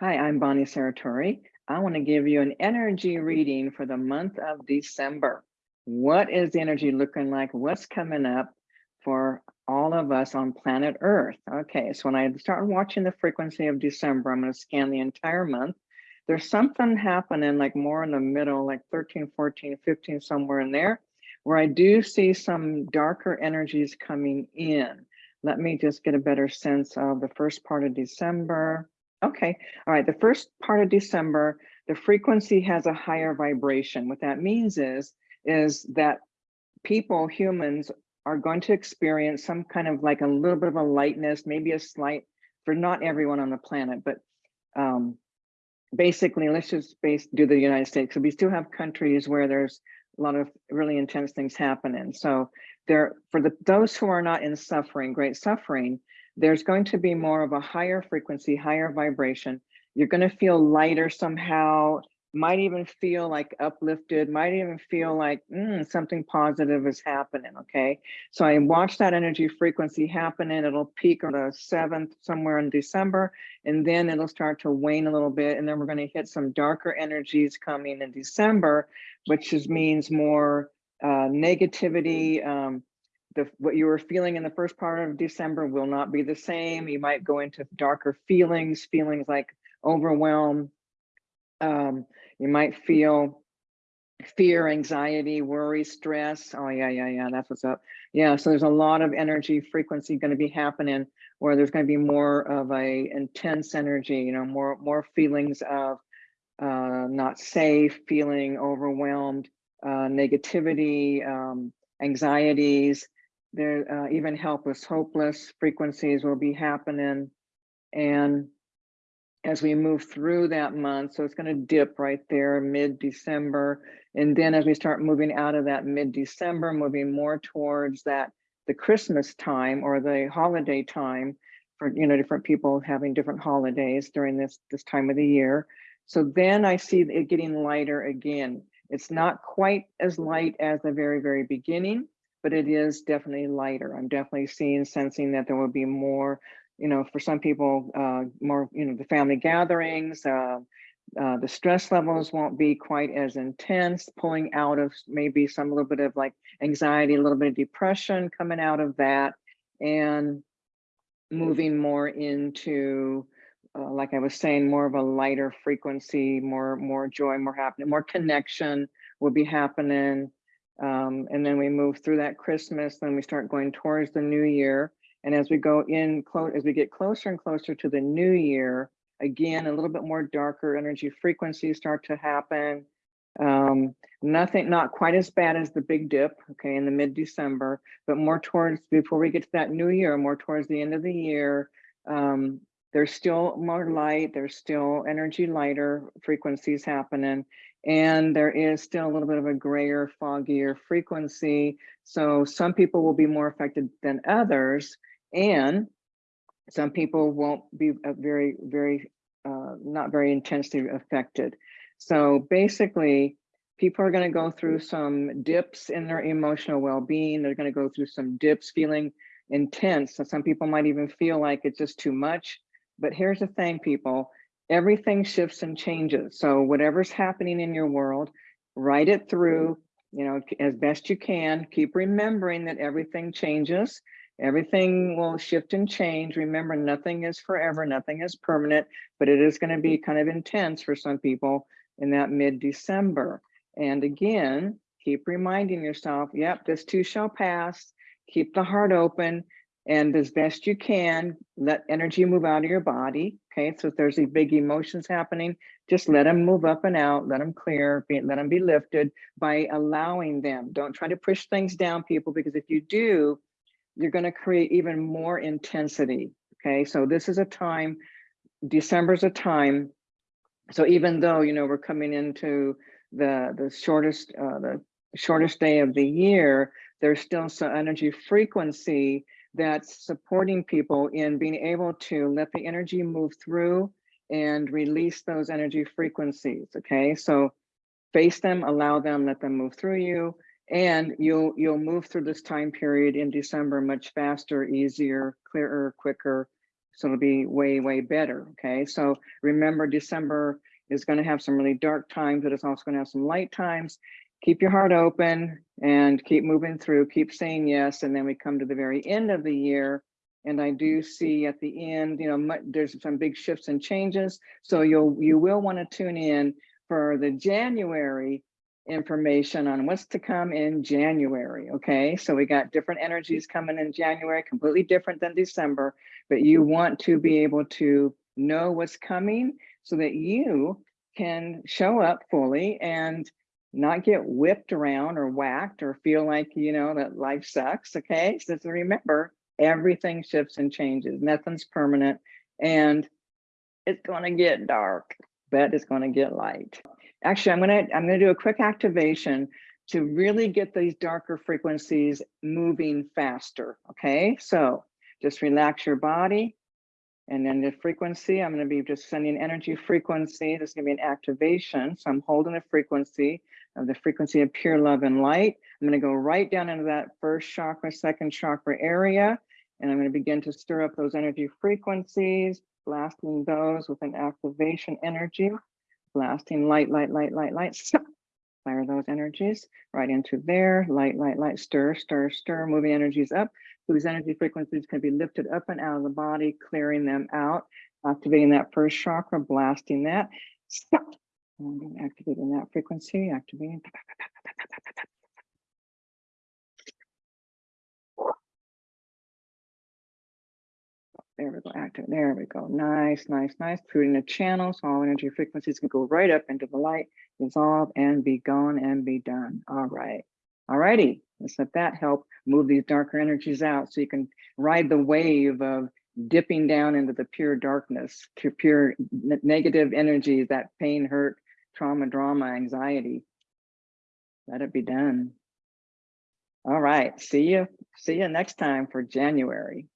Hi, I'm Bonnie Saratori. I want to give you an energy reading for the month of December. What is the energy looking like? What's coming up for all of us on planet Earth? Okay, so when I start watching the frequency of December, I'm going to scan the entire month. There's something happening like more in the middle, like 13, 14, 15, somewhere in there, where I do see some darker energies coming in. Let me just get a better sense of the first part of December. Okay, all right, the first part of December, the frequency has a higher vibration. What that means is, is that people, humans, are going to experience some kind of like a little bit of a lightness, maybe a slight, for not everyone on the planet, but um, basically, let's just base, do the United States. So we still have countries where there's a lot of really intense things happening. So there, for the those who are not in suffering, great suffering, there's going to be more of a higher frequency, higher vibration. You're going to feel lighter somehow, might even feel like uplifted, might even feel like mm, something positive is happening. Okay. So I watch that energy frequency happening. It'll peak on the 7th, somewhere in December, and then it'll start to wane a little bit. And then we're going to hit some darker energies coming in December, which means more uh, negativity, um, the what you were feeling in the first part of December will not be the same. You might go into darker feelings, feelings like overwhelm. Um, you might feel fear, anxiety, worry, stress. Oh yeah, yeah, yeah, that's what's up. Yeah, so there's a lot of energy frequency going to be happening where there's going to be more of a intense energy, you know, more more feelings of uh, not safe, feeling overwhelmed, uh, negativity, um, anxieties, there uh, even helpless, hopeless frequencies will be happening. And as we move through that month, so it's going to dip right there mid-December. And then as we start moving out of that mid-December, moving more towards that the Christmas time or the holiday time for you know different people having different holidays during this this time of the year. So then I see it getting lighter again. It's not quite as light as the very, very beginning, but it is definitely lighter. I'm definitely seeing, sensing that there will be more, you know, for some people, uh, more, you know, the family gatherings, uh, uh, the stress levels won't be quite as intense, pulling out of maybe some little bit of like anxiety, a little bit of depression coming out of that, and moving more into, uh, like I was saying, more of a lighter frequency, more more joy, more happening, more connection will be happening. Um, and then we move through that Christmas, then we start going towards the new year. And as we go in, close as we get closer and closer to the new year, again, a little bit more darker energy frequencies start to happen. Um, nothing, not quite as bad as the big dip, okay, in the mid-December, but more towards, before we get to that new year, more towards the end of the year, um, there's still more light, there's still energy lighter frequencies happening. And there is still a little bit of a grayer, foggier frequency. So some people will be more affected than others. And some people won't be uh, very, very, uh, not very intensely affected. So basically, people are going to go through some dips in their emotional well-being. They're going to go through some dips feeling intense. So some people might even feel like it's just too much. But here's the thing, people, everything shifts and changes. So whatever's happening in your world, write it through, you know, as best you can. Keep remembering that everything changes. Everything will shift and change. Remember, nothing is forever, nothing is permanent, but it is going to be kind of intense for some people in that mid-December. And again, keep reminding yourself, yep, this too shall pass. Keep the heart open and as best you can, let energy move out of your body. Okay, so if there's big emotions happening, just let them move up and out, let them clear, be, let them be lifted by allowing them. Don't try to push things down, people, because if you do, you're going to create even more intensity. Okay, so this is a time, December's a time. So even though, you know, we're coming into the, the shortest, uh, the shortest day of the year, there's still some energy frequency that's supporting people in being able to let the energy move through and release those energy frequencies. Okay, so face them, allow them, let them move through you, and you'll you'll move through this time period in December much faster, easier, clearer, quicker, So it'll be way, way better. Okay. So remember, December is going to have some really dark times, but it's also going to have some light times. Keep your heart open and keep moving through, keep saying yes. And then we come to the very end of the year. And I do see at the end, you know, there's some big shifts and changes. So you'll you will want to tune in for the January information on what's to come in January. Okay, so we got different energies coming in January, completely different than December, but you want to be able to know what's coming so that you can show up fully and not get whipped around or whacked or feel like, you know, that life sucks. Okay, so remember, everything shifts and changes, nothing's permanent, and it's going to get dark, but it's going to get light. Actually, I'm gonna I'm gonna do a quick activation to really get these darker frequencies moving faster. Okay, so just relax your body. And then the frequency, I'm going to be just sending energy frequency. This is going to be an activation. So I'm holding the frequency of the frequency of pure love and light. I'm going to go right down into that first chakra, second chakra area. And I'm going to begin to stir up those energy frequencies, blasting those with an activation energy blasting light, light, light, light, light, fire those energies right into there, light, light, light, stir, stir, stir, moving energies up. These energy frequencies can be lifted up and out of the body, clearing them out, activating that first chakra, blasting that. Stop. Activating that frequency, activating. There we go, active. There we go. Nice, nice, nice. Creating a channel so all energy frequencies can go right up into the light, dissolve and be gone and be done. All right. All righty. Let's let that help move these darker energies out so you can ride the wave of dipping down into the pure darkness, to pure negative energies, that pain, hurt, trauma, drama, anxiety. Let it be done. All right. See you. See you next time for January.